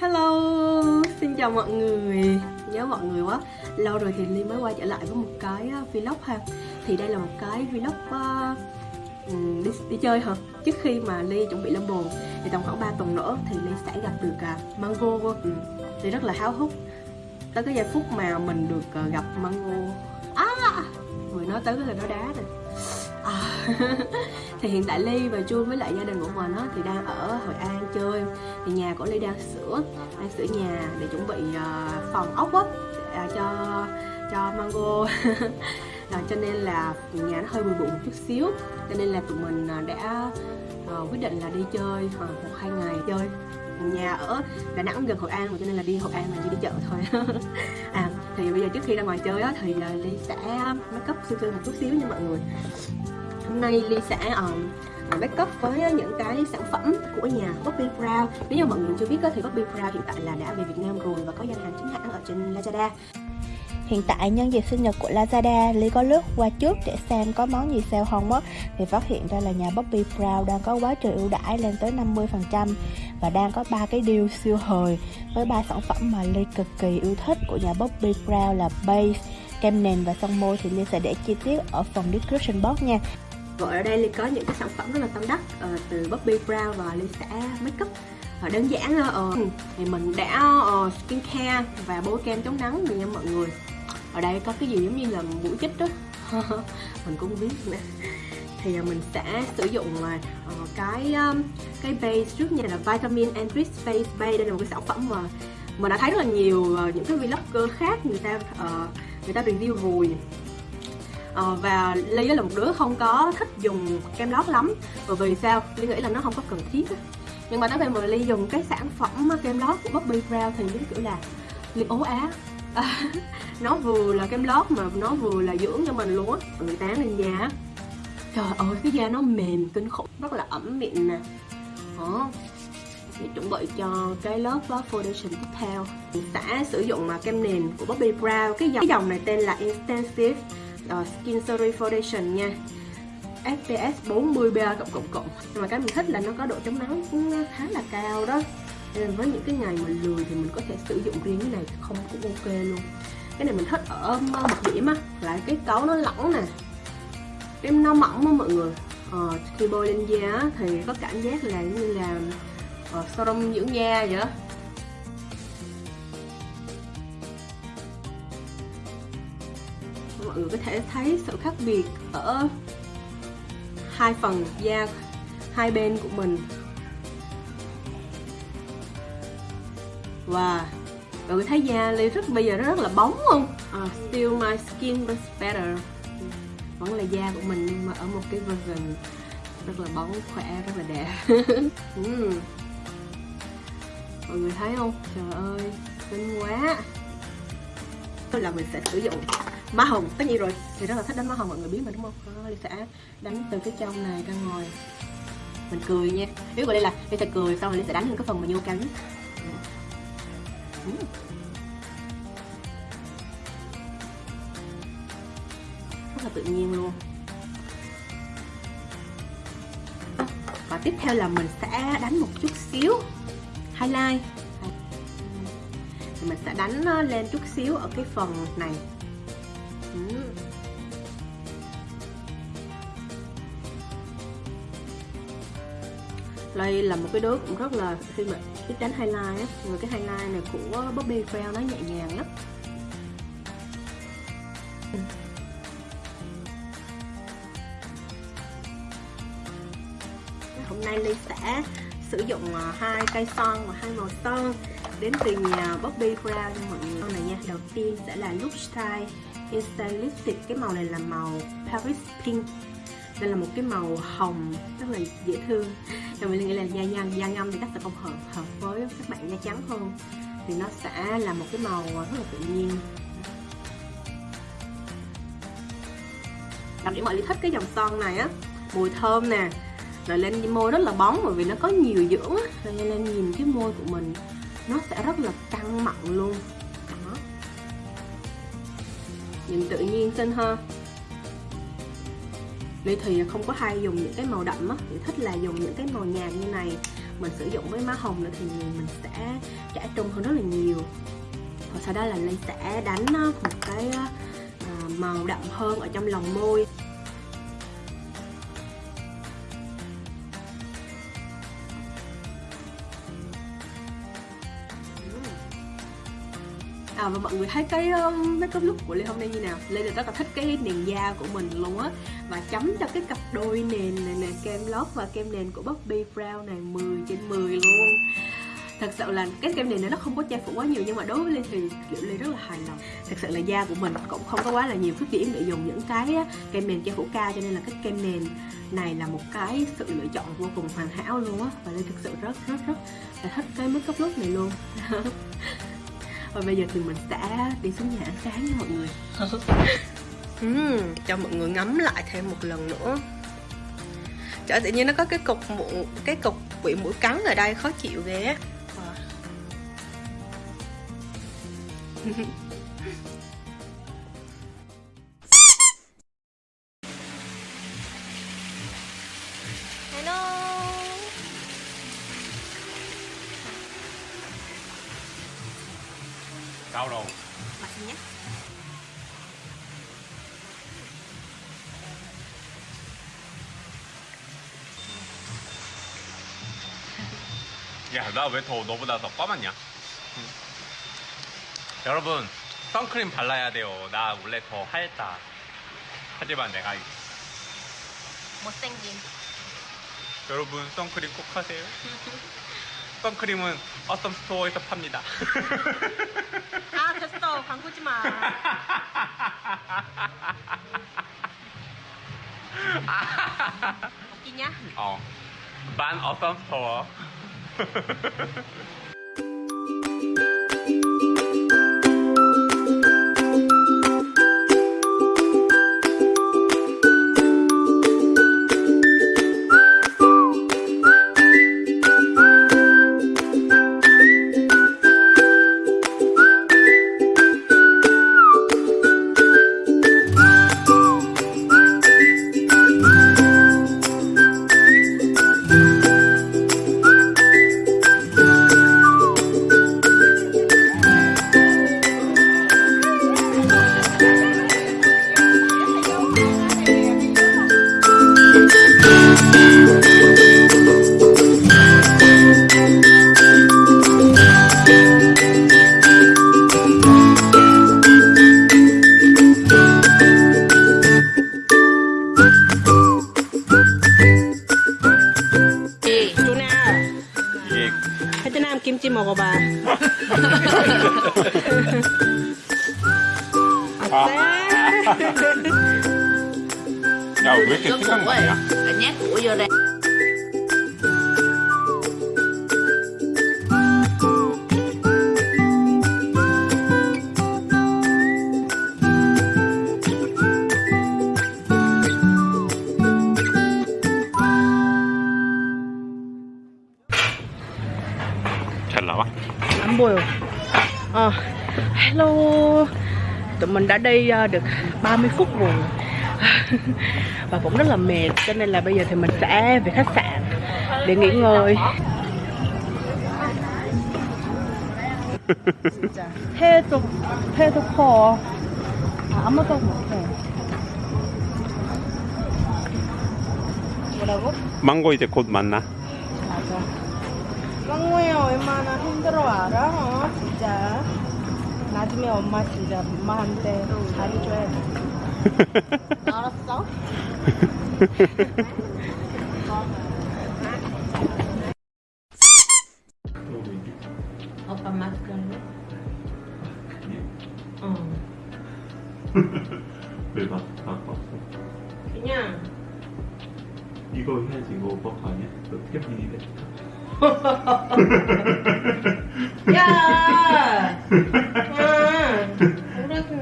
Hello, xin chào mọi người. Nhớ mọi người quá. Lâu rồi thì Ly mới quay trở lại với một cái à, vlog ha. Thì đây là một cái vlog uh, đi, đi chơi hả? Trước khi mà Ly chuẩn bị lên bồn Thì tầm khoảng 3 tuần nữa thì Ly sẽ gặp được uh, Mango ừ. Thì rất là háo hức. Tới cái giây phút mà mình được uh, gặp Mango. À, người nói tới cái là nó đá rồi à, thì hiện tại ly và chu với lại gia đình của mình á thì đang ở hội an chơi. Thì nhà của ly đang sửa đang sửa nhà để chuẩn bị uh, phòng ốc á à, cho cho mango. À, cho nên là nhà nó hơi bụi bụi một chút xíu. Cho nên là tụi mình ờ, đã uh, quyết định là đi chơi khoảng một hai ngày chơi. Nhà ở Đà Nẵng gần Hội An cho nên là đi Hội An là chỉ đi chợ thôi. À thì bây giờ trước khi ra ngoài chơi á thì Ly sẽ make up sơ sơ một chút xíu nha mọi người hôm nay Ly sẽ ờ, ờ, um, make up với những cái sản phẩm của nhà Bobbi Brown. Nếu như mọi người chưa biết thì Bobbi Brown hiện tại là đã về Việt Nam rồi và có gian hàng chính hãng ở trên Lazada. Hiện tại nhân dịp sinh nhật của Lazada, Ly có lướt qua trước để xem có món gì sale không mất Thì phát hiện ra là nhà Bobbi Brown đang có quá trời ưu đãi lên tới 50% Và đang có ba cái deal siêu hời Với ba sản phẩm mà Ly cực kỳ yêu thích của nhà Bobbi Brown là base, kem nền và son môi. Thì Ly sẽ để chi tiết ở phần description box nha. Rồi ở đây Ly có những cái sản phẩm rất là tâm đắc uh, từ Bobbi Brown và Ly sẽ make up. Uh, đơn giản uh, thì mình đã uh, skincare và bôi kem chống nắng nha mọi người. Ở đây có cái gì giống như là mũi chích đó mình cũng biết nữa. Thì mình sẽ sử dụng uh, cái um, cái base trước nha là vitamin enrich face base đây là một cái sản phẩm mà mình đã thấy rất là nhiều uh, những cái vlogger khác người ta uh, người ta review rồi uh, và ly là một đứa không có thích dùng kem lót lắm. Bởi vì sao? Ly nghĩ là nó không có cần thiết nhưng mà tới khi mà ly dùng cái sản phẩm kem lót của Bobbi Brown thì giống kiểu là ly ố á. Nó vừa là kem lót mà nó vừa là dưỡng cho mình luôn á. Người tán lên da trời ơi cái da nó mềm kinh khủng rất là ẩm miệng nè. Đó để chuẩn bị cho cái lớp foundation tiếp theo. Mình sẽ sử dụng mà kem nền của Bobbi Brown. Cái dòng, cái dòng này tên là Intensive uh, Skin Story Foundation nha. FPS 40 PA cộng cộng cộng. Mà cái mình thích là nó có độ chống nắng cũng khá là cao đó. Nên với những cái ngày mình lười thì mình có thể sử dụng riêng cái này không cũng ok luôn. Cái này mình thích ở um, một điểm á là cái cấu nó lỏng nè. Cái nó mỏng á mọi người. Ờ, khi bôi lên da thì có cảm giác là như là ờ, uh, serum dưỡng da vậy đó mọi người có thể thấy sự khác biệt ở hai phần da hai bên của mình Wow Mọi người thấy da Ly rất bây giờ nó rất là bóng không? Uh, still my skin was better Vẫn là da của mình nhưng mà ở một cái version rất là bóng, khỏe, rất là đẹp mm. Mọi người thấy không? Trời ơi, xinh quá là mình sẽ sử dụng má hồng tất nhiên rồi. Thì rất là thích đánh má hồng mọi người biết mà đúng không? Đó, sẽ đánh từ cái trong này ra ngoài. Mình cười nha. Nếu gọi đây là Ly sẽ cười xong rồi Ly sẽ đánh lên cái phần mà vô cao nhất ừ. rất là tự nhiên luôn. Và tiếp theo là mình sẽ đánh một chút xíu. Highlight. Thì mình sẽ đánh ờ, lên chút xíu ở cái phần này. Ừ. đây là một cái đứa cũng rất là khi mà thích đánh highlight á. Người cái highlight này của Bobby Brown nó nhẹ nhàng lắm. Hôm nay Ly sẽ sử dụng à, hai cây son và hai màu son đến từ nhà Bobby Brown nha mọi người. Này nha, đầu tiên sẽ là Look Style Instant Lipstick cái màu này là màu Paris Pink. Đây là một cái màu hồng, rất là dễ thương. Và mình nghĩ là da nhăn, da ngâm thì chắc sẽ không hợp hợp với các bạn da trắng hơn. Thì nó sẽ là một cái màu rất là tự nhiên. Đặc điểm mọi người thích cái dòng son này á, mùi thơm nè, rồi lên môi rất là bóng bởi vì nó có nhiều dưỡng á. Rồi lên nhìn cái môi của mình, nó sẽ rất là căng mặn luôn nhìn tự nhiên xinh hơn Ly thì không có hay dùng những cái màu đậm á, Thì thích là dùng những cái màu nhạt như này. Mình sử dụng với má hồng nữa thì mình sẽ trả trung hơn rất là nhiều. Và sau đó là Lê sẽ đánh một cái à, màu đậm hơn ở trong lòng môi. À, và mọi người thấy cái uh, makeup look của Lê hôm nay như nào? Lê rất là thích cái nền da của mình luôn á. Và chấm cho cái cặp đôi nền này nè Kem lót và kem nền của Bobbi Brown này 10 trên 10 luôn. Thật sự là cái kem nền này nó không có che phủ quá nhiều nhưng mà đối với Lê thì kiểu Lê rất là hài lòng. Thật sự là da của mình cũng không có quá là nhiều khuyết điểm để dùng những cái kem nền che phủ cao cho nên là cái kem nền này là một cái sự lựa chọn vô cùng hoàn hảo luôn á. Và Lê thực sự rất rất rất là thích cái makeup look này luôn. và bây giờ thì mình sẽ đi xuống nhà ăn sáng nha mọi người. Uhm, cho mọi người ngắm lại thêm một lần nữa. Trời tự nhiên nó có cái cục mụn cái cục bị mũi cắn ở đây khó chịu ghê Mặt nhé 야, 나 왜 더 너보다 더 까맣냐? 응. 여러분, 선크림 발라야 돼요. 나 원래 더 하얗다. 하지만 내가 못생김 여러분 선크림 꼭 하세요. 선크림은 어썸 스토어에서 팝니다. 아 됐어 광고지 마 웃기냐? 어. 만 어썸 스토어. 왜 이렇게 뜨거운 거야? Anh nhát của vô đây 잘 나와? 안 보여. Ờ, hello. Tụi mình đã đi ờ, được 30 phút rồi. Và cũng rất là mệt cho nên là bây giờ thì mình sẽ về khách sạn để nghỉ ngơi. 진짜 해도 해도 커 아무도 못해 뭐라고? 망고 이제 곧 만나. 맞아 깡모야 얼마나 힘들어 알아? 어? 진짜 나중에 엄마 진짜 엄마한테 잘해줘야 돼 알았어. 오빠 마스크 할래? 어. 왜 마, 바꿨어? 그냥. 이거 해야지, 이거 오빠 거 아니야? 너 태빈이 됐다. 야! 야! 그래, 그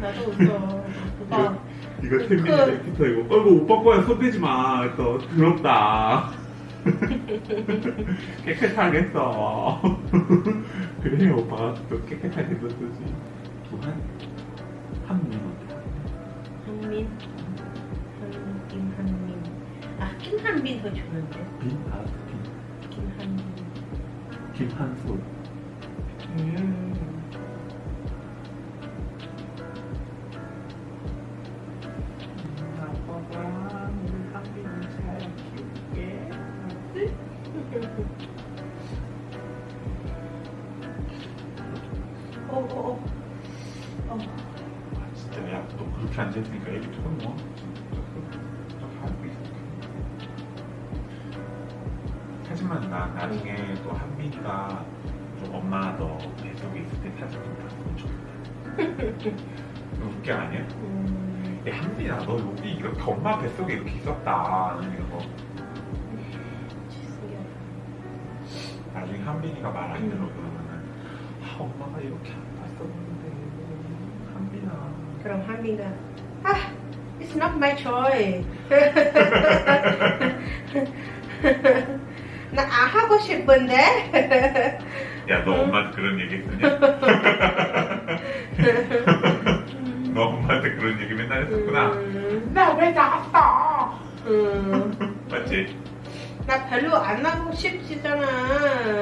나도 웃어 오빠 이거 태민이 그- 랩부터 이거. 어이구, 오빠 거야, 손대지 마. 또, 더럽다. 깨끗하겠어. 그래, 오빠가 또 깨끗하게 썼지. 두한 한민 한민 한김 한민 아 김한민 더 좋은데 빈? 아, 빈. 김한민 김한솔. 음. 어, 어, 어. 아, 진짜 야, 너 그렇게 앉아있으니까 애기 하고 있어. 하지만 나 나중에 또 한빈이가 좀 엄마 너 뱃속에 있을 때 사진 좀 봤으면 좋겠다. 웃기 아니야? 음. 야 한빈아 너 여기 이렇게 엄마 뱃속에 이렇게 있었다 이런 거 나중에 한빈이가 말 안 들어 그러면은 아 엄마가 이렇게 그럼 한빈가 아, it's not my choice. 나 안 하고 싶은데. 야 너 엄마한테 그런 얘기 했었냐? 너 엄마한테 그런 얘기 맨날 했었구나 음, 나왜 나갔어 음. 맞지? 나 별로 안 하고 싶지잖아.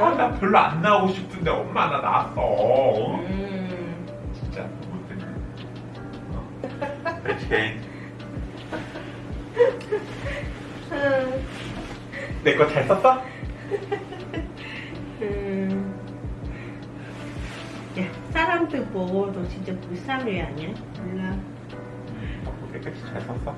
아 나 별로 안 나오고 싶은데 엄마 나 나왔어 음. 어. 그렇지 음. 내거 잘 썼어? 음. 야, 사람들 보고 너 진짜 불쌍해 아니야? 몰라. 어, 내 끝이 잘 썼어?